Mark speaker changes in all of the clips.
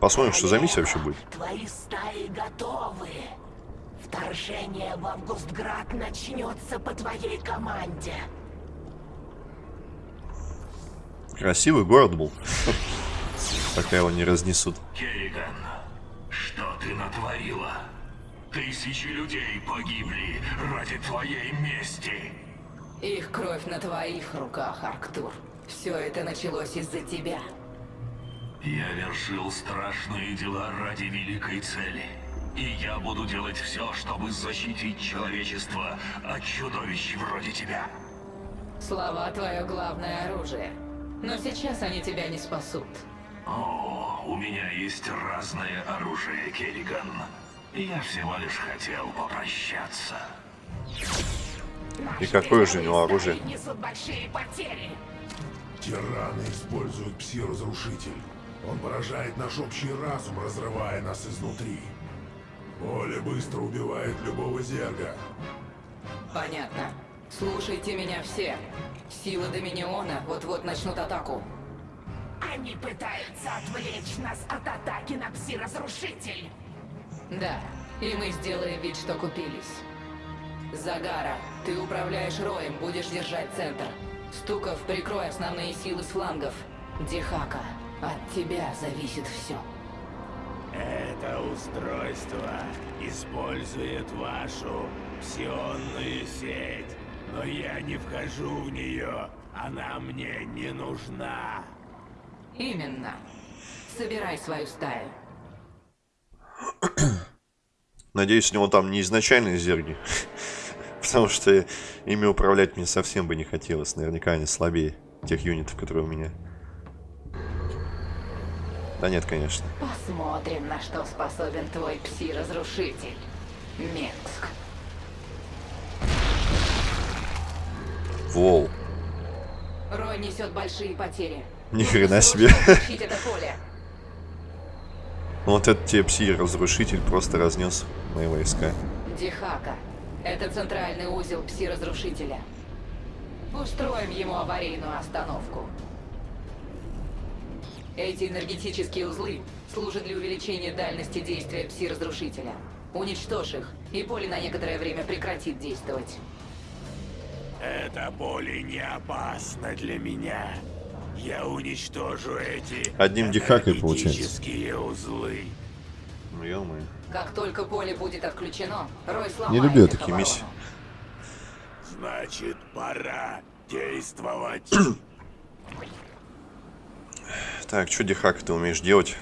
Speaker 1: Посмотрим, что за миссия вообще будет.
Speaker 2: Твои стаи готовы. Вторжение в Августград начнется по твоей команде.
Speaker 1: Красивый город был. Пока его не разнесут.
Speaker 3: Керриган, что ты натворила? Тысячи людей погибли ради твоей мести.
Speaker 4: Их кровь на твоих руках, Арктур. Все это началось из-за тебя.
Speaker 3: Я вершил страшные дела ради великой цели. И я буду делать все, чтобы защитить человечество от чудовищ вроде тебя.
Speaker 4: Слова твое главное оружие. Но сейчас они тебя не спасут.
Speaker 3: О, у меня есть разное оружие, Керриган. Я всего лишь хотел попрощаться.
Speaker 1: И какое же у него оружие?
Speaker 2: Несут большие потери.
Speaker 5: Тираны используют пси-разрушитель. Он поражает наш общий разум, разрывая нас изнутри. Поле быстро убивает любого зерга.
Speaker 4: Понятно. Слушайте меня все. Силы Доминиона вот-вот начнут атаку.
Speaker 2: Они пытаются отвлечь нас от атаки на пси-разрушитель.
Speaker 4: Да, и мы сделаем вид, что купились. Загара, ты управляешь роем, будешь держать центр. Стуков, прикрой основные силы с флангов. Дихака, от тебя зависит все.
Speaker 6: Это устройство использует вашу псионную сеть, но я не вхожу в нее. Она мне не нужна.
Speaker 4: Именно. Собирай свою стаю.
Speaker 1: Надеюсь, у него там не изначальные зерги. Потому что ими управлять мне совсем бы не хотелось. Наверняка они слабее тех юнитов, которые у меня. Да нет, конечно.
Speaker 4: Посмотрим, на что способен твой пси-разрушитель. Менск.
Speaker 1: Вол.
Speaker 4: Рой несет большие потери.
Speaker 1: Ни хрена себе.
Speaker 4: Это поле.
Speaker 1: Вот этот тебе пси-разрушитель просто разнес мои войска.
Speaker 4: Дихака. Это центральный узел пси-разрушителя. Устроим ему аварийную остановку. Эти энергетические узлы служат для увеличения дальности действия пси-разрушителя. Уничтожь их, и поле на некоторое время прекратит действовать.
Speaker 6: Это поле не опасно для меня. Я уничтожу эти
Speaker 1: Одним дихакой получается.
Speaker 6: энергетические узлы.
Speaker 1: Ну, ё-моё.
Speaker 4: Как только поле будет отключено, Рой сломает
Speaker 1: Не люблю такие миссии.
Speaker 6: Значит, пора действовать.
Speaker 1: Так, что Дихака ты умеешь делать?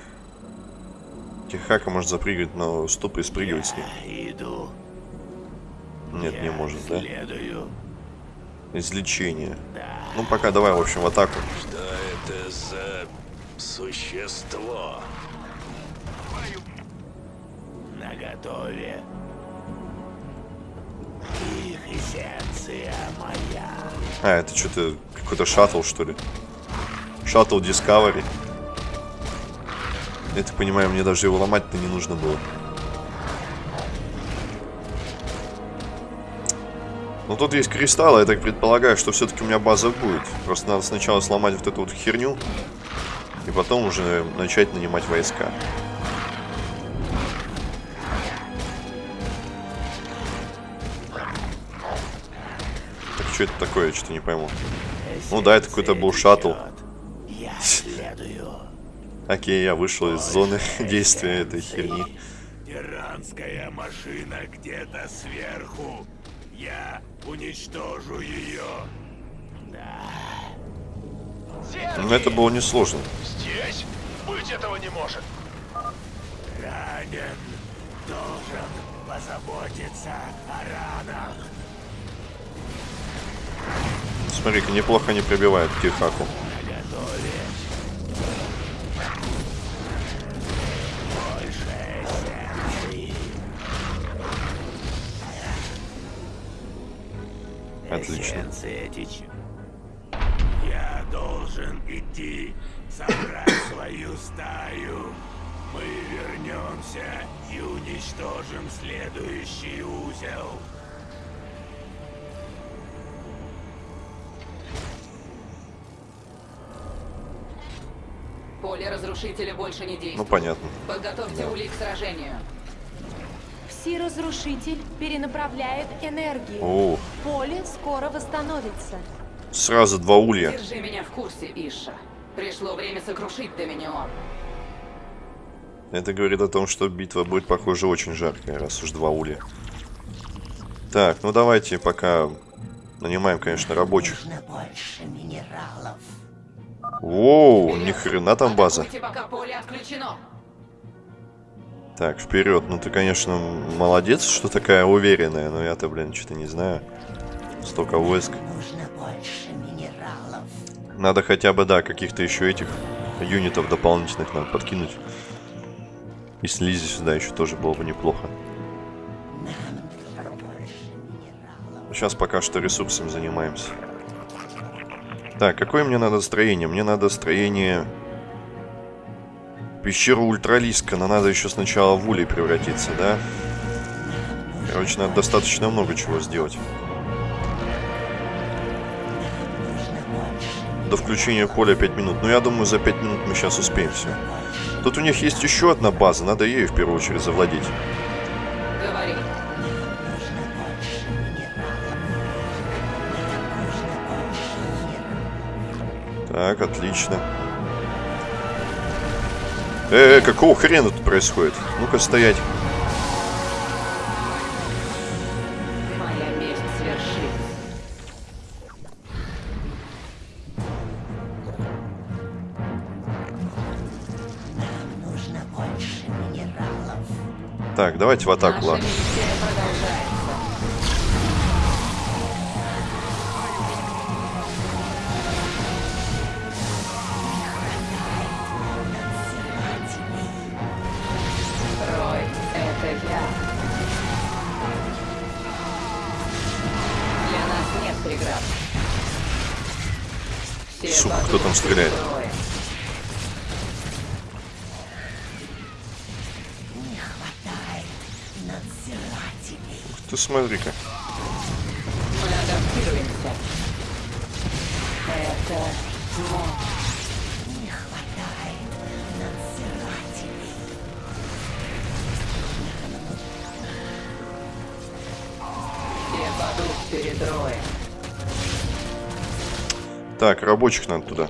Speaker 1: Дихака может запрыгивать на уступ и спрыгивать с ним.
Speaker 6: Иду.
Speaker 1: Нет, не
Speaker 6: Я
Speaker 1: может, да?
Speaker 6: Следую.
Speaker 1: Излечение. Ну, пока давай, в общем, в атаку.
Speaker 3: Что это за существо?
Speaker 6: На готове. Их моя.
Speaker 1: А, это что-то какой-то шаттл, что ли? Шаттл Discovery. Я так понимаю, мне даже его ломать-то не нужно было. Ну тут есть кристаллы, я так предполагаю, что все-таки у меня база будет. Просто надо сначала сломать вот эту вот херню, и потом уже начать нанимать войска. Так что это такое, я что-то не пойму. Ну да, это какой-то был шаттл. Окей, я вышел из зоны действия этой херни.
Speaker 6: Тиранская машина где-то сверху. Я уничтожу ее.
Speaker 1: Но это было несложно.
Speaker 7: Здесь? Быть этого не может.
Speaker 6: Ранен. Должен позаботиться о ранах.
Speaker 1: Смотри-ка, неплохо не пробивают Тихаку. Отлично.
Speaker 6: Я должен идти, собрать свою стаю. Мы вернемся и уничтожим следующий узел.
Speaker 4: Поле разрушителя больше не действуют.
Speaker 1: Ну, понятно.
Speaker 4: Подготовьте улик к сражению.
Speaker 8: Пси-разрушитель перенаправляет энергию.
Speaker 1: О,
Speaker 8: Поле скоро восстановится.
Speaker 1: сразу два улья.
Speaker 4: Держи меня в курсе, Иша. Пришло время сокрушить Доминион.
Speaker 1: Это говорит о том, что битва будет, похоже, очень жаркая, раз уж два улья. Так, ну давайте пока нанимаем, конечно, рабочих.
Speaker 2: Нужно больше минералов.
Speaker 1: Воу, ни хрена там база.
Speaker 4: Пока поле отключено.
Speaker 1: Так, вперед. Ну ты, конечно, молодец, что такая уверенная, но я-то, блин, что-то не знаю. Столько войск.
Speaker 2: Нужно больше минералов.
Speaker 1: Надо хотя бы, да, каких-то еще этих юнитов дополнительных надо подкинуть. И слизи сюда еще тоже было бы неплохо. Сейчас пока что ресурсами занимаемся. Так, какое мне надо строение? Мне надо строение... Пещеру ультралиска, но надо еще сначала в улей превратиться, да? Короче, надо достаточно много чего сделать. До включения поля 5 минут. Ну, я думаю, за 5 минут мы сейчас успеем все. Тут у них есть еще одна база, надо ею в первую очередь завладеть. Так, отлично. Э, -э какого хрена тут происходит? Ну-ка стоять.
Speaker 4: Моя месть свершилась.
Speaker 2: Нужно больше минералов.
Speaker 1: Так, давайте в атаку, ладно.
Speaker 4: Перед Роем.
Speaker 1: Так, рабочих надо туда.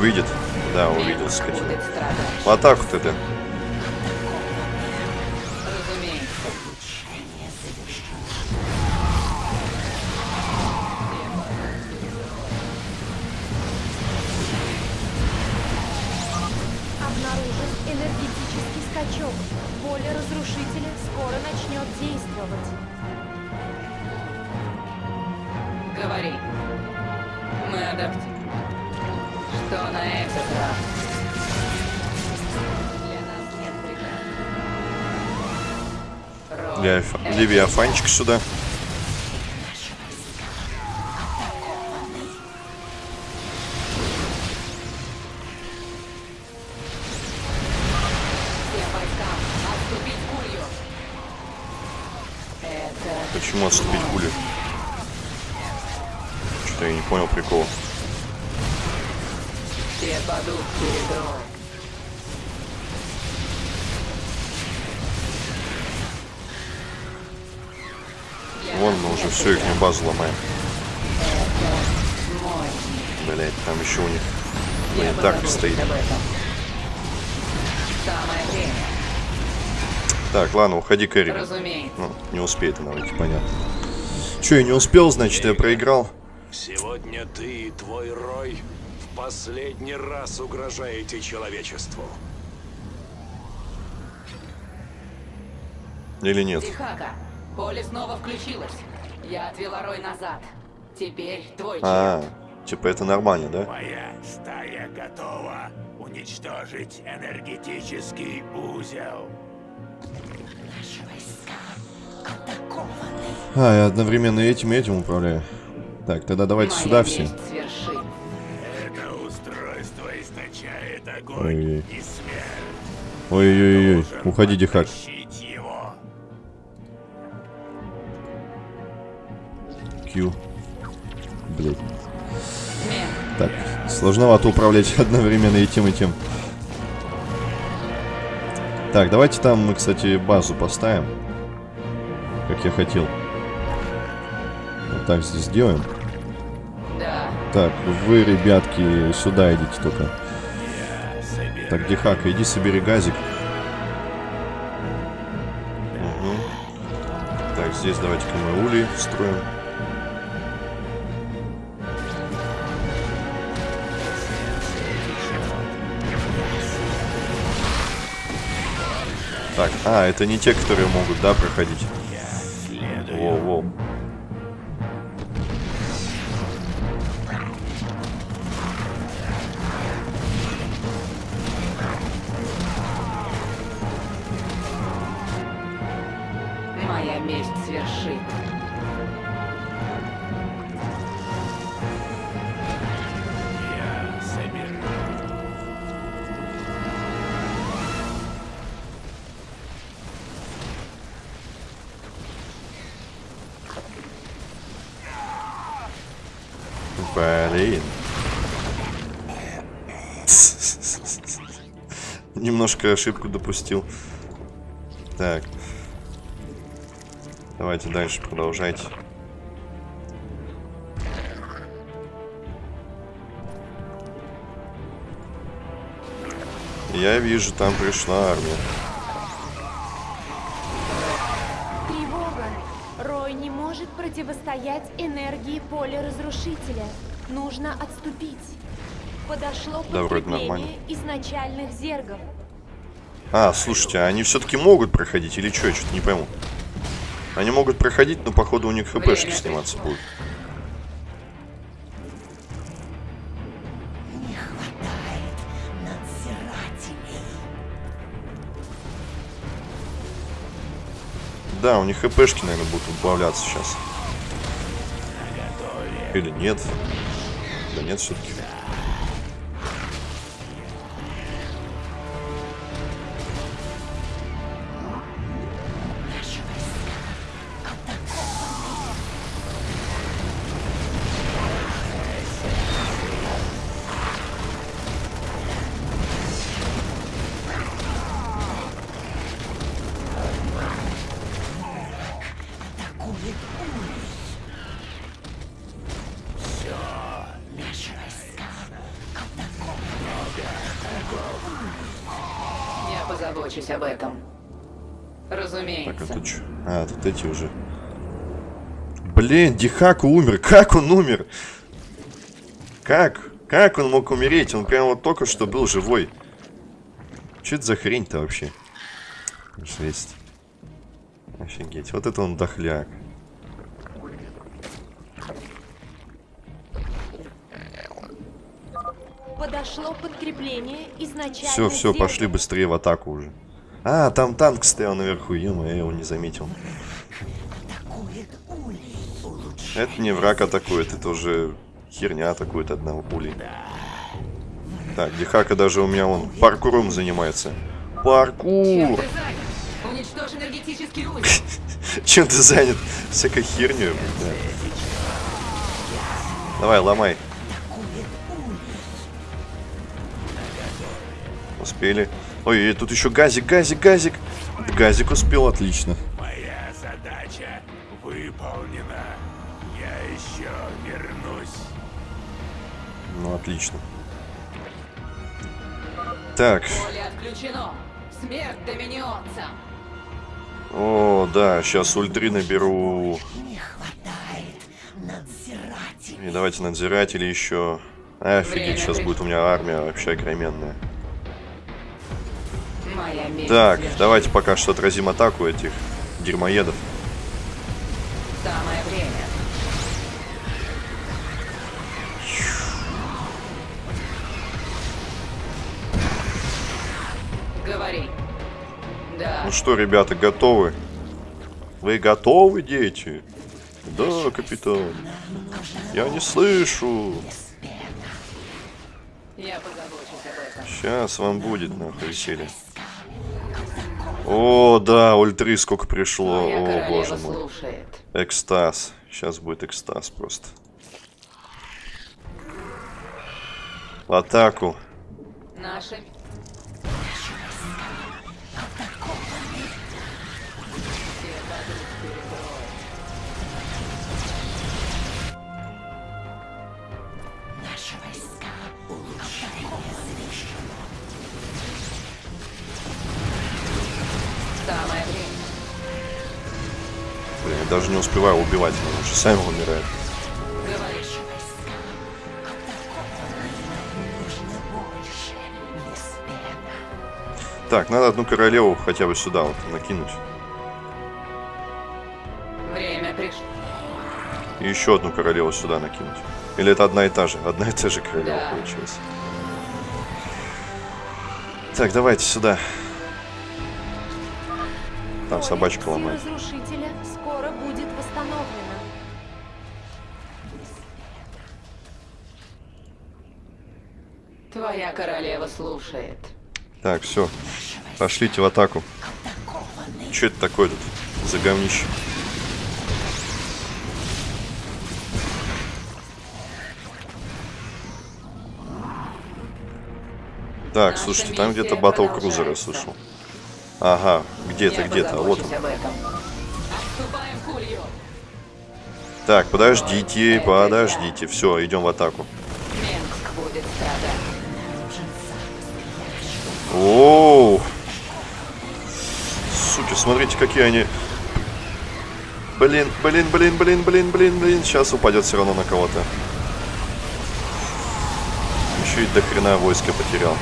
Speaker 1: Увидит? Да, увидел, скотина.
Speaker 4: Будет страдать.
Speaker 1: В атаку-то ты.
Speaker 4: Разумеется. Это
Speaker 1: Левиафанчик сюда. Почему отступить пули? Что-то я не понял прикола.
Speaker 4: все падут перед
Speaker 1: уже всю их базу ломаем. Блять, там еще у них планетарка стоит. Так, ладно, уходи, Кэрри. Ну, не успеет она выйти, понятно. Че, я не успел, значит, я проиграл.
Speaker 6: Сегодня ты и твой Рой в последний раз угрожаете человечеству.
Speaker 1: Или нет?
Speaker 4: Дихака, поле снова включилось. Я отвела Рой назад. Теперь твой
Speaker 1: А,
Speaker 4: черед.
Speaker 1: типа это нормально, да?
Speaker 6: Моя стая готова уничтожить энергетический узел.
Speaker 2: Наши войска атакованы.
Speaker 1: А, я одновременно этим и этим управляю. Так, тогда давайте
Speaker 4: Моя
Speaker 1: сюда все.
Speaker 6: Это устройство источает огонь
Speaker 1: Ой-ой.
Speaker 6: и смерть.
Speaker 1: Ой-ой-ой, уходи, Дихак.
Speaker 6: подтащить
Speaker 1: Q. Блин. Так, сложновато управлять одновременно и тем, и тем. Так, давайте там мы, кстати, базу поставим. Как я хотел. Вот так здесь сделаем. Так, вы, ребятки, сюда идите только. Так, Дихака, иди собери газик. Мгм. Так, здесь давайте-ка мы улей строим. Так, а, это не те, которые могут, да, проходить? Блин. Немножко ошибку допустил. Так. Давайте дальше продолжайте. Я вижу, там пришла армия.
Speaker 8: Тревога. Рой не может противостоять энергии поля разрушителя. Нужно отступить. Подошло
Speaker 1: Да, вроде нормально.
Speaker 8: изначальных зергов.
Speaker 1: А, слушайте, а они все-таки могут проходить или что? Я что-то не пойму. Они могут проходить, но походу у них хпшки сниматься будут.
Speaker 2: Не хватает надзирателей.
Speaker 1: Да, у них хпшки, наверное, будут убавляться сейчас. Или нет? Да нет, все-таки. Эти уже. Блин, Дихаку умер. Как он умер? Как? Как он мог умереть? Он прям вот только что был живой. Что это за хрень-то вообще? Жесть. Офигеть. Вот это он дохляк.
Speaker 8: Подошло подкрепление изначальных
Speaker 1: Все, все, пошли быстрее в атаку уже. А, там танк стоял наверху, ё я его не заметил. Это не враг атакует, это уже херня атакует одного пулей. Так, Дихака даже у меня он паркуром занимается. Паркур! Чем ты занят? Всякой херню. да. Давай, ломай. Успели. Ой, тут еще газик, газик, газик. Газик успел, отлично.
Speaker 6: Еще вернусь.
Speaker 1: Ну, отлично. Так,
Speaker 4: Поле отключено. Смерть доминионцам.
Speaker 1: о, да, сейчас ультри наберу.
Speaker 2: Не хватает надзирателей.
Speaker 1: И давайте надзиратели еще. Офигеть, сейчас будет у меня армия вообще огроменная. Так, давайте пока что отразим атаку этих дерьмоедов. Что, ребята, готовы? Вы готовы, дети? Да, капитан. Я не слышу. Сейчас вам будет, нахуй, веселье. О, да, ультри сколько пришло. О, боже мой. Экстаз. Сейчас будет экстаз просто. В атаку.
Speaker 4: Наша...
Speaker 1: успеваю убивать, они уже сами умирают. Так, надо одну королеву хотя бы сюда вот накинуть.
Speaker 4: Время пришло.
Speaker 1: И еще одну королеву сюда накинуть. Или это одна и та же? Одна и та же королева
Speaker 4: Да.
Speaker 1: получилась. Так, давайте сюда. Там собачка ломает.
Speaker 8: Восстановлено.
Speaker 4: Твоя королева слушает.
Speaker 1: Так, все. Пошлите в атаку. Че это такое тут за говнище? Так, слушайте, там где-то батл крузера
Speaker 4: продолжается.
Speaker 1: слышал. Ага, где-то,
Speaker 4: Я
Speaker 1: где-то, а вот он. Так, подождите, подождите. Все, идем в атаку. Оу! Суки, смотрите, какие они. Блин, блин, блин, блин, блин, блин, блин. Сейчас упадет все равно на кого-то. Еще и до хрена войска потерял.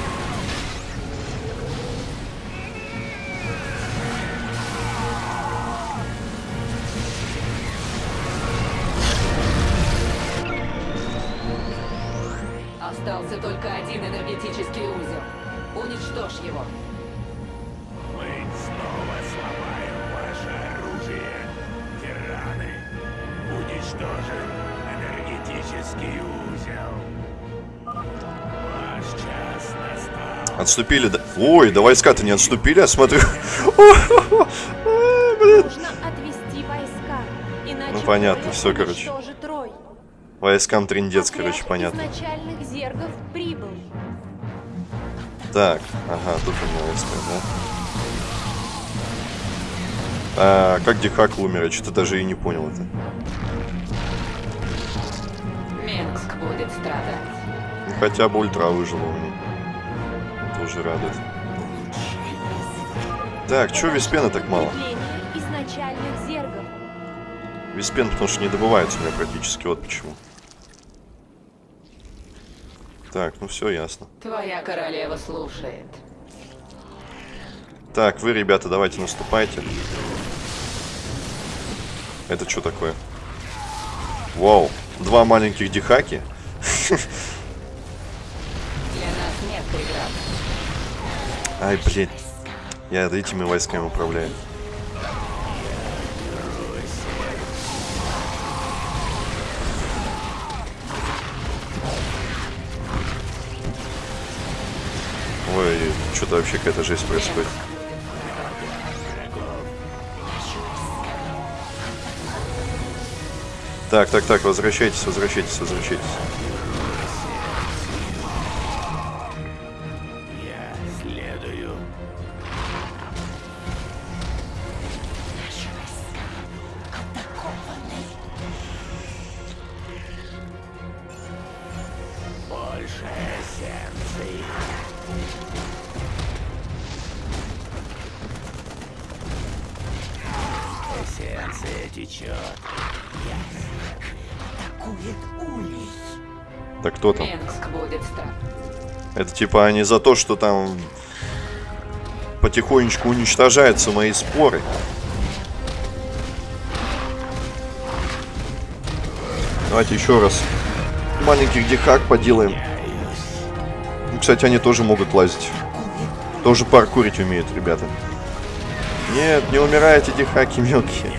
Speaker 1: Отступили, да? Ой, да войска-то не отступили, я смотрю. Ну, понятно, всё, короче. Войскам трендец, короче, понятно. Так, ага, тут у меня войска, да? А, как Дихак умер? Я что-то даже и не понял это.
Speaker 4: Менгск будет страдать.
Speaker 1: Ну, хотя бы ультра выжила у меня. Тоже радует. Так, чё Виспена так мало? Виспен, потому что не добывается у меня практически, вот почему. Так, ну все ясно.
Speaker 4: Твоя королева слушает.
Speaker 1: Так, вы, ребята, давайте наступайте. Это что такое? Вау, два маленьких дихаки. Ай, блин. Я этими войсками управляю. Ой, что-то вообще какая-то жесть происходит. Так, так, так, возвращайтесь, возвращайтесь, возвращайтесь. Кто там? Это типа они за то, что там потихонечку уничтожаются мои споры. Давайте еще раз маленьких дихак поделаем. Ну, Кстати, они тоже могут лазить. Тоже паркурить умеют, ребята. Нет, не умирайте, дихаки мелкие.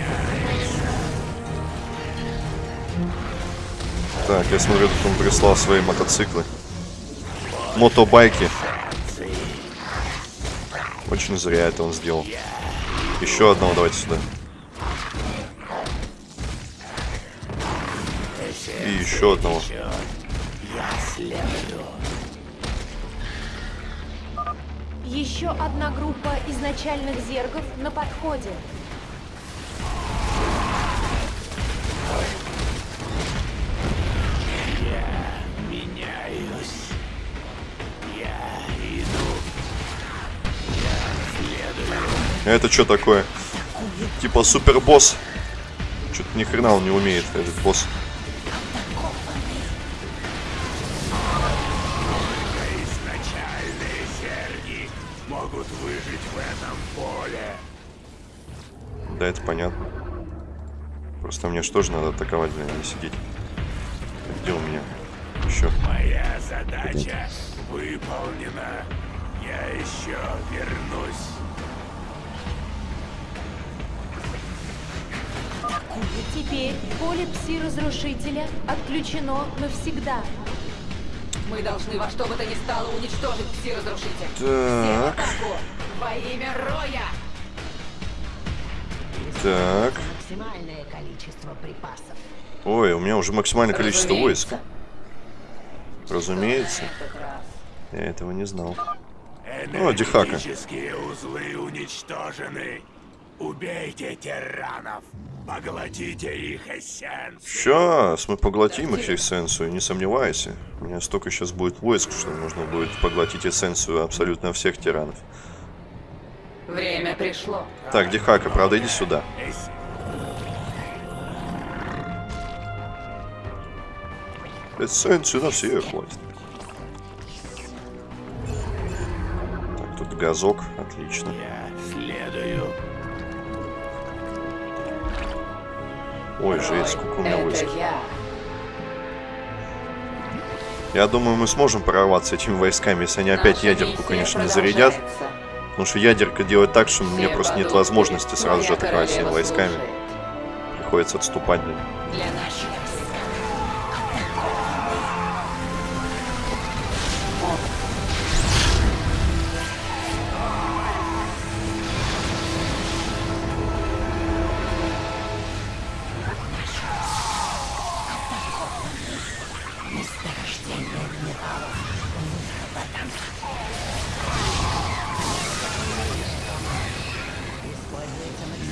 Speaker 1: Так, я смотрю, тут он прислал свои мотоциклы. Мотобайки. Очень зря это он сделал. Еще одного давайте сюда. И еще одного.
Speaker 8: Еще одна группа изначальных зергов на подходе.
Speaker 1: А Это что такое? Типа супербосс. Что-то ни хрена он не умеет, этот босс. Да, это понятно. Просто мне что же надо атаковать, блин, а не сидеть. Где у меня? Еще.
Speaker 6: Моя задача выполнена. Я еще вернусь.
Speaker 8: Теперь поле пси-разрушителя отключено навсегда.
Speaker 4: Мы должны во что бы то ни стало уничтожить пси-разрушитель.
Speaker 1: Так,
Speaker 4: Атаку! Во имя Роя!
Speaker 1: так.
Speaker 2: Максимальное количество припасов.
Speaker 1: Ой, у меня уже максимальное количество войск.
Speaker 4: Разумеется.
Speaker 1: Я этого не знал. О, Дихака.
Speaker 6: Энергетические узлы уничтожены. Убейте тиранов. Поглотите их эссенцию.
Speaker 1: Сейчас мы поглотим их эссенцию, не сомневайся. У меня столько сейчас будет войск, что нужно будет поглотить эссенцию абсолютно всех тиранов.
Speaker 4: Время пришло.
Speaker 1: Так, Дихака, правда, иди сюда.
Speaker 6: Эс-
Speaker 1: Эссенцию на всех хватит. Так, тут газок, отлично.
Speaker 6: Я
Speaker 1: Ой, жесть, сколько у меня войск.
Speaker 4: я.
Speaker 1: Я думаю, мы сможем прорваться этими войсками, если они опять ядерку, конечно, не зарядят. Потому что ядерка делает так, что мне просто нет возможности сразу же атаковать всеми войсками. Приходится отступать.
Speaker 4: Для наших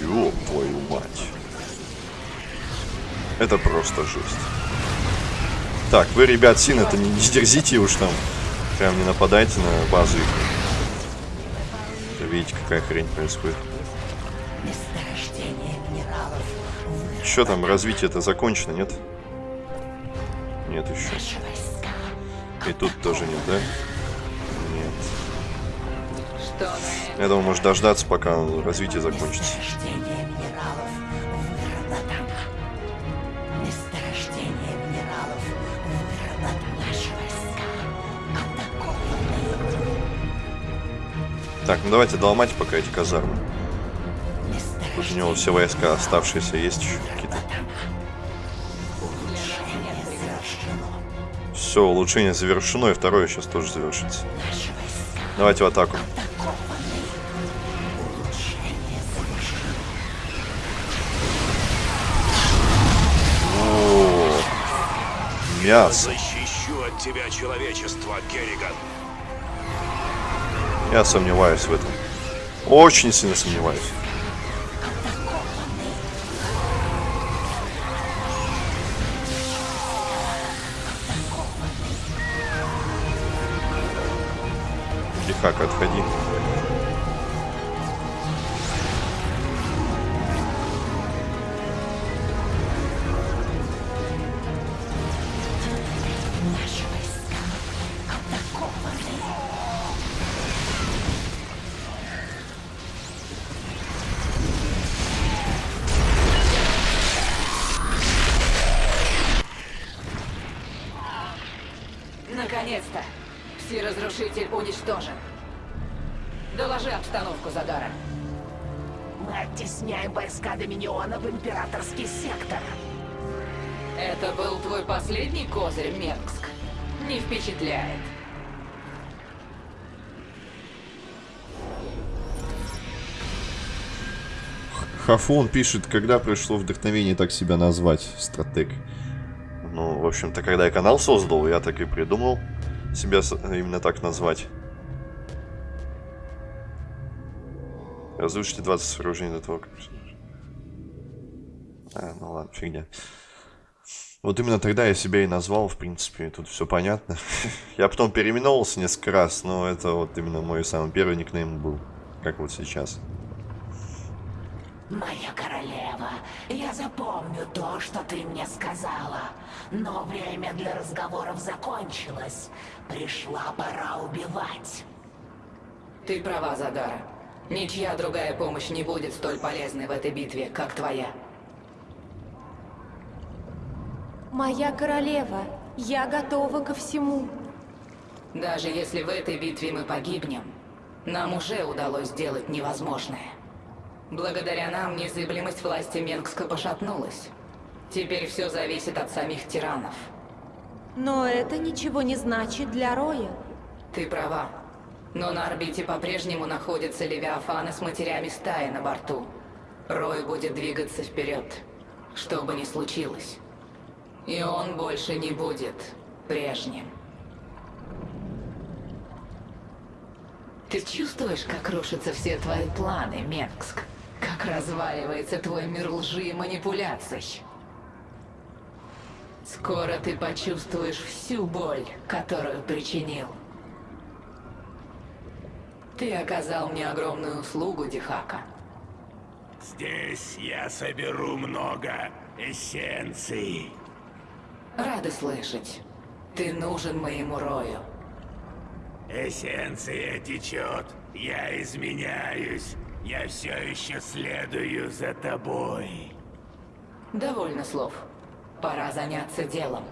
Speaker 1: Ёб твою мать. Это просто жесть. Так, вы, ребят, сильно это не, не дерзите уж там. Прям не нападайте на базу их. Видите, какая хрень происходит. Что там, развитие это закончено, нет? Нет еще. И тут тоже нет, да? Я думаю, может дождаться, пока развитие закончится. Так, ну давайте доломать пока эти казармы. Тут у него все войска оставшиеся есть еще какие-то. Все, улучшение завершено, и второе сейчас тоже завершится. Давайте в атаку. Мясо.
Speaker 7: Защищу от тебя человечество, Керриган.
Speaker 1: Я сомневаюсь в этом. Очень сильно сомневаюсь. Лихак, отходи. Хафон пишет, когда пришло вдохновение так себя назвать, стратег. Ну, в общем-то, когда я канал создал, я так и придумал себя именно так назвать. Разрушите 20 сооружений до того, как... А, ну ладно, фигня. Вот именно тогда я себя и назвал, в принципе, тут все понятно. я потом переименовался несколько раз, но это вот именно мой самый первый никнейм был, как вот сейчас.
Speaker 2: Моя королева, я запомню то, что ты мне сказала. Но время для разговоров закончилось. Пришла пора убивать.
Speaker 4: Ты права, Загара. Ничья другая помощь не будет столь полезной в этой битве, как твоя.
Speaker 8: Моя королева, я готова ко всему.
Speaker 4: Даже если в этой битве мы погибнем, нам уже удалось сделать невозможное. Благодаря нам незыблемость власти Менгска пошатнулась. Теперь все зависит от самих тиранов.
Speaker 8: Но это ничего не значит для Роя.
Speaker 4: Ты права. Но на орбите по-прежнему находятся левиафаны с матерями стаи на борту. Рой будет двигаться вперед, что бы ни случилось. И он больше не будет прежним. Ты чувствуешь, как рушатся все твои планы, Менгск? Как разваливается твой мир лжи и манипуляций? Скоро ты почувствуешь всю боль, которую причинил. Ты оказал мне огромную услугу, Дихака.
Speaker 6: Здесь я соберу много эссенций.
Speaker 4: Рады слышать. Ты нужен моему Рою.
Speaker 6: Эссенция течет. Я изменяюсь. Я все еще следую за тобой.
Speaker 4: Довольно слов. Пора заняться делом.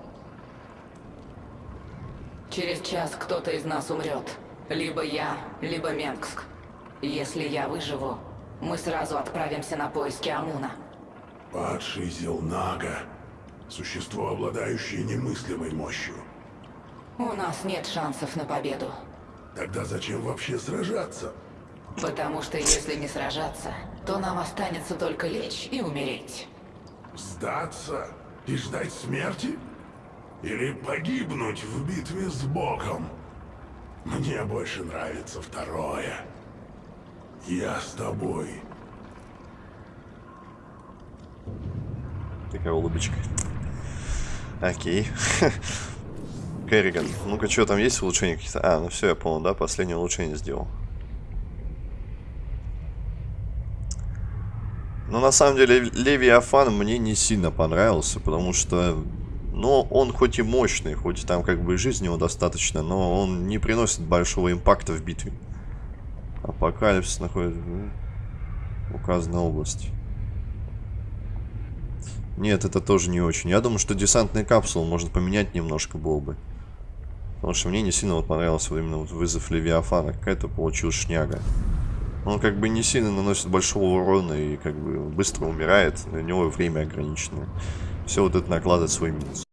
Speaker 4: Через час кто-то из нас умрет. Либо я, либо Менгск. Если я выживу, мы сразу отправимся на поиски Амуна.
Speaker 5: Падший Зелнага. Существо, обладающее немыслимой мощью.
Speaker 4: У нас нет шансов на победу.
Speaker 5: Тогда зачем вообще сражаться?
Speaker 4: Потому что если не сражаться, то нам останется только лечь и умереть.
Speaker 5: Сдаться и ждать смерти? Или погибнуть в битве с Богом? Мне больше нравится второе. Я с тобой.
Speaker 1: Такая улыбочка. Окей. Керриган. Ну-ка, что там есть улучшения какие-то? А, ну все, я понял, да? Последнее улучшение сделал. Но на самом деле Левиафан мне не сильно понравился, потому что, ну, он хоть и мощный, хоть и там как бы жизни его достаточно, но он не приносит большого импакта в битве. Апокалипсис находится в указанной области. Нет, это тоже не очень. Я думаю, что десантные капсулы можно поменять немножко было бы. Потому что мне не сильно вот понравился именно вот вызов Левиафана. Какая-то получилась шняга. Он как бы не сильно наносит большого урона и как бы быстро умирает. На него время ограниченное. Все вот это накладывает свой минус.